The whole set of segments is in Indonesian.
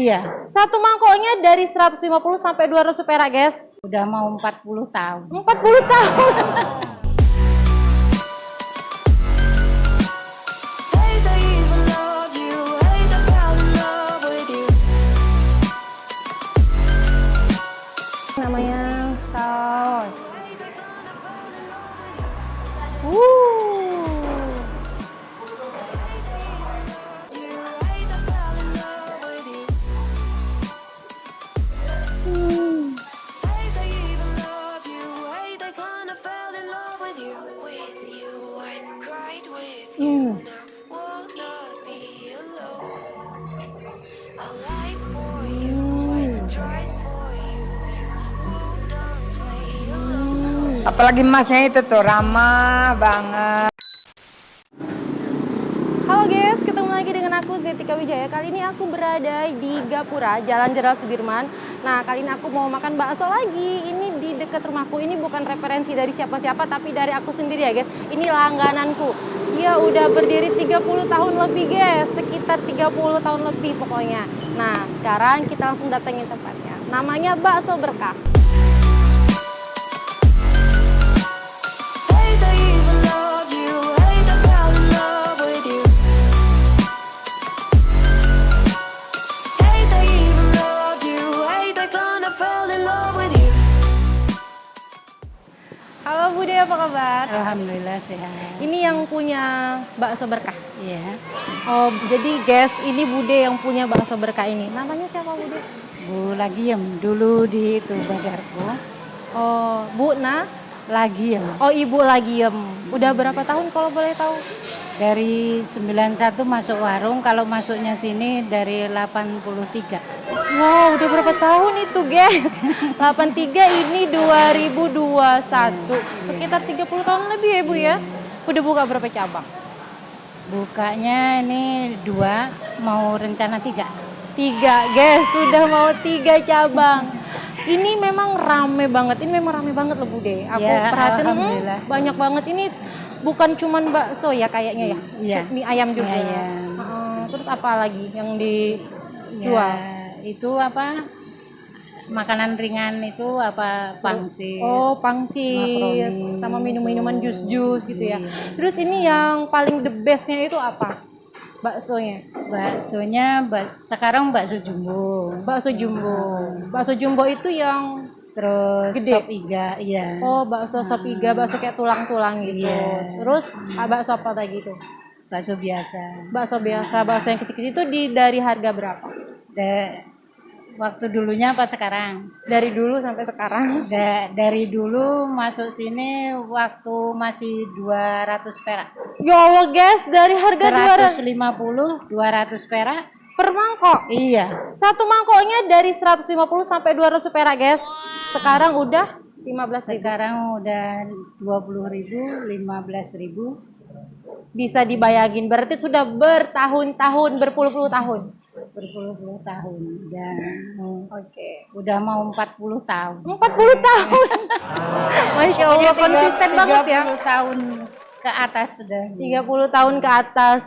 Iya, Satu mangkoknya dari 150 sampai 200 perak, guys. udah mau 40 tahun. 40 tahun. Hate I even Apalagi masnya itu tuh ramah banget. Halo guys, ketemu lagi dengan aku Zetika Wijaya. Kali ini aku berada di Gapura, Jalan Jenderal Sudirman. Nah, kali ini aku mau makan bakso lagi. Ini di dekat rumahku. Ini bukan referensi dari siapa-siapa, tapi dari aku sendiri ya guys. Ini langgananku. Dia udah berdiri 30 tahun lebih guys, sekitar 30 tahun lebih pokoknya. Nah, sekarang kita langsung datengin tempatnya. Namanya Bakso Berkah. Bakso Berkah. Iya, Oh, jadi guys, ini Bude yang punya bakso berkah ini. Namanya siapa Bude? Bu Lagiem dulu di itu Badarko. Oh, Bu Nah. Lagiem Oh, Ibu Lagiem. Udah berapa tahun kalau boleh tahu? dari 91 masuk warung, kalau masuknya sini dari 83. Wow, udah berapa tahun itu, guys? 83 ini 2021. Sekitar 30 tahun lebih ya, Bu ya? Udah buka berapa cabang? Bukanya ini dua, mau rencana tiga. Tiga, guys. Sudah mau tiga cabang. Ini memang rame banget. Ini memang rame banget loh, Bude. Aku Ya, perhatiin hmm, banyak banget. Ini bukan cuman bakso ya kayaknya ya. Iya. Mie ayam juga. Mie ayam. Heeh, terus apa lagi yang dijual? Ya, itu apa? Makanan ringan itu apa pangsit. Oh, pangsit sama minum-minuman jus-jus gitu ya. Iya. Terus ini yang paling the bestnya itu apa? Baksonya. Baksonya bak- sekarang bakso jumbo. Bakso jumbo. Bakso jumbo itu yang Terus Gede. sop iga, iya. oh bakso sop iga, bakso kayak tulang-tulang gitu. Iya. Terus ah, bakso apa lagi tuh? Bakso biasa. Bakso biasa, bakso yang kecil-kecil itu di dari harga berapa? Waktu dulunya apa sekarang? Dari dulu sampai sekarang. Da- dari dulu masuk sini waktu masih 200 perak. Ya Allah guys, dari harga 200 150, 200 perak. per mangkok. Iya. Satu mangkoknya dari 150 sampai 200 perak, guys. Sekarang udah 15 ribu. Sekarang udah 20.000, 15.000. Bisa dibayangin, berarti sudah bertahun-tahun, berpuluh-puluh tahun. Berpuluh-puluh tahun dan Oke. udah mau 40 tahun. 40 tahun. Masya Allah, konsisten tiga- banget ya. 30 tahun ke atas sudah. 30 tahun ke atas.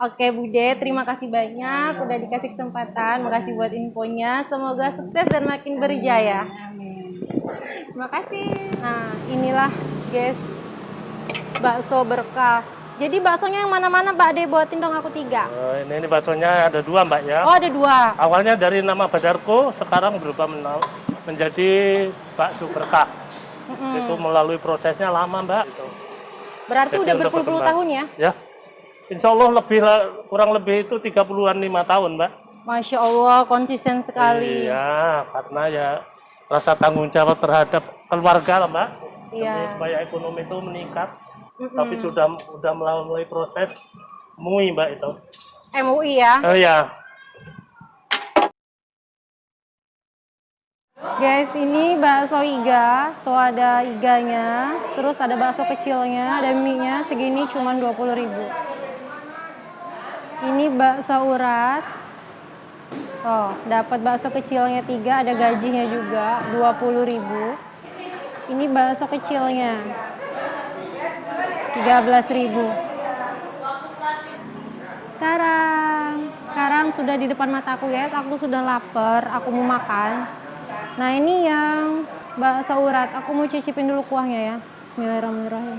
Oke Bude, terima kasih banyak udah dikasih kesempatan. Makasih buat infonya. Semoga sukses dan makin berjaya. Amin. Terima kasih. Nah, inilah guys bakso berkah. Jadi baksonya yang mana-mana Mbak De buatin dong aku tiga. Eh, ini, ini baksonya ada dua mbak ya. Oh ada dua. Awalnya dari nama Badarko, sekarang berubah menjadi bakso berkah. Mm-mm. Itu melalui prosesnya lama mbak. Gitu. Berarti Jadi udah berpuluh-puluh tahun ya? Ya, Insya Allah lebih lah- kurang lebih itu 30-an lima tahun mbak. Masya Allah konsisten sekali. Iya, karena ya rasa tanggung jawab terhadap keluarga lah mbak. Iya. supaya ekonomi itu meningkat. Mm-mm. Tapi sudah sudah melalui proses MUI mbak itu. MUI ya. Oh ya, Guys, ini bakso iga. Tuh ada iganya. Terus ada bakso kecilnya, ada mie-nya. Segini cuma 20.000. Ini bakso urat. Oh, dapat bakso kecilnya tiga, ada gajinya juga 20.000. Ini bakso kecilnya 13.000. Sekarang sekarang sudah di depan mataku guys. Aku sudah lapar, aku mau makan. Nah ini yang bakso urat. Aku mau cicipin dulu kuahnya ya. Bismillahirrahmanirrahim.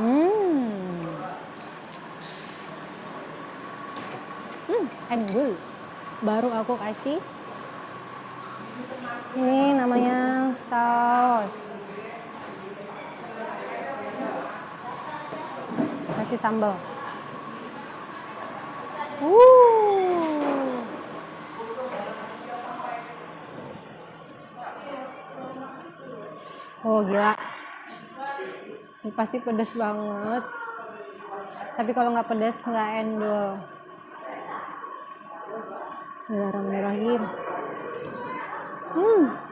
Hmm. Hmm, good. Baru aku kasih. Ini namanya saus. Kasih sambal. Uh. Oh gila. Ini pasti pedas banget. Tapi kalau nggak pedas nggak endol. Bismillahirrahmanirrahim. Hmm.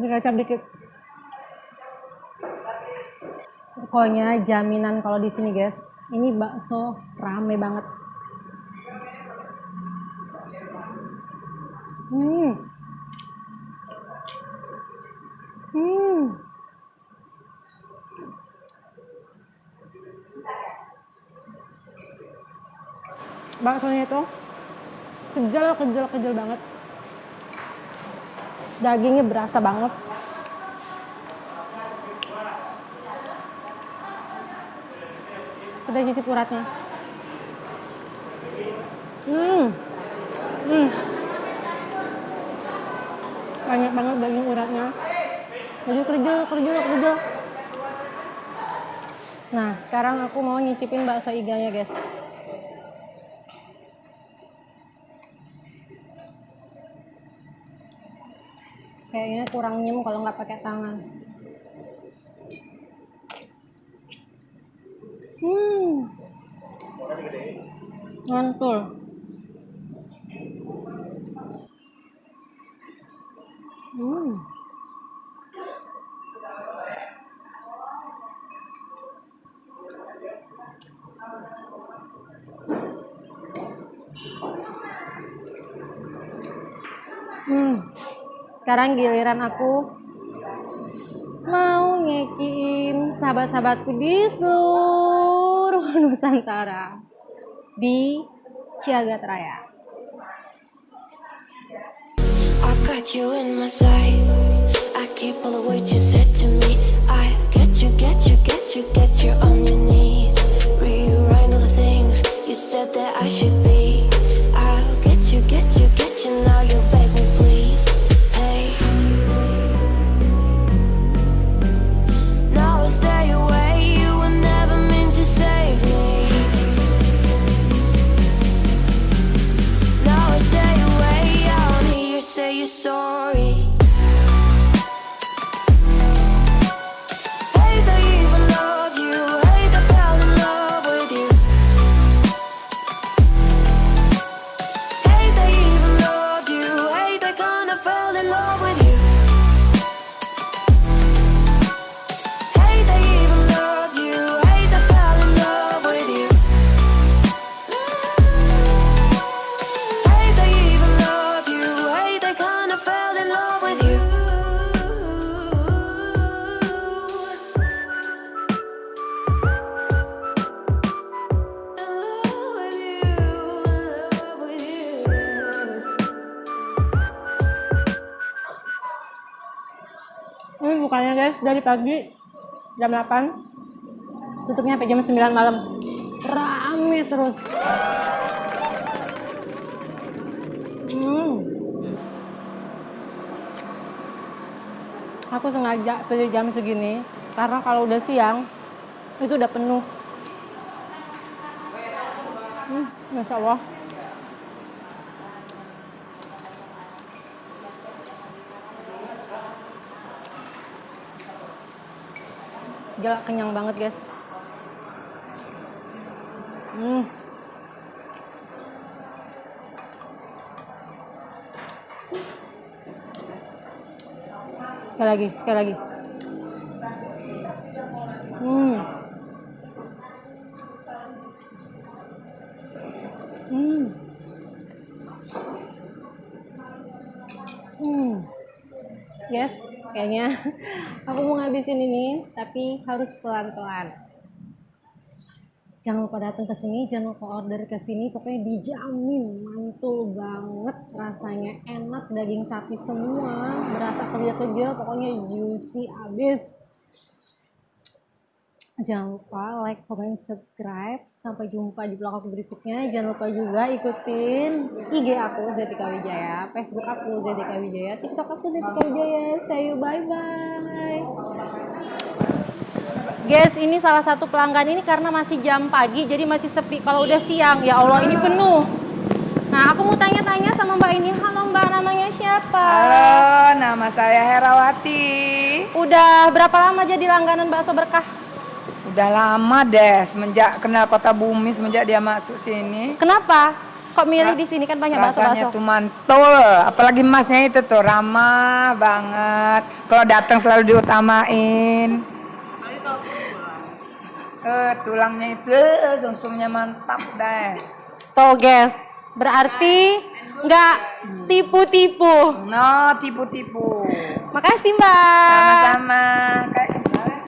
Kasih kecap dikit. Pokoknya jaminan kalau di sini guys, ini bakso rame banget. Hmm. Hmm. Baksonya itu kejal, kejal, kejal banget. Dagingnya berasa banget. Udah cicip uratnya. Hmm. Hmm. Banyak banget daging uratnya. Jadi kerjel, kerjel, kerjel. Nah, sekarang aku mau nyicipin bakso iganya, guys. Kayaknya kurang nyem kalau nggak pakai tangan. Hmm. Mantul. Hmm. Hmm. Sekarang giliran aku mau ngekiin sahabat-sahabatku di seluruh Nusantara di Ciagat Raya. I should dari pagi jam 8 tutupnya sampai jam 9 malam. Rame terus. Hmm. aku sengaja pilih jam segini karena kalau udah siang itu udah penuh. Hmm, Masya Allah Gila kenyang banget guys. Hmm. Sekali lagi, sekali lagi. Hmm. Hmm. Hmm. Yes kayaknya aku mau ngabisin ini, tapi harus pelan-pelan. Jangan lupa datang ke sini, jangan lupa order ke sini. Pokoknya dijamin mantul banget rasanya, enak daging sapi semua, berasa kecil-kecil, pokoknya juicy abis. Jangan lupa like, comment, subscribe. Sampai jumpa di vlog aku berikutnya. Jangan lupa juga ikutin IG aku Zetika Wijaya, Facebook aku Zetika Wijaya, TikTok aku Zetika Wijaya. See you, bye-bye. Guys, ini salah satu pelanggan ini karena masih jam pagi, jadi masih sepi. Kalau udah siang, ya Allah ini penuh. Nah, aku mau tanya-tanya sama Mbak ini. Halo Mbak, namanya siapa? Halo, nama saya Herawati. Udah berapa lama jadi langganan bakso berkah? Udah lama deh semenjak kenal kota bumi semenjak dia masuk sini. Kenapa? Kok milih di sini kan banyak Rasanya bakso-bakso? tuh mantul, apalagi masnya itu tuh ramah banget. Kalau datang selalu diutamain. Eh, tulangnya itu eh, sumsumnya mantap deh. Tuh guys, berarti nggak tipu-tipu. No, tipu-tipu. Makasih Mbak. Sama-sama.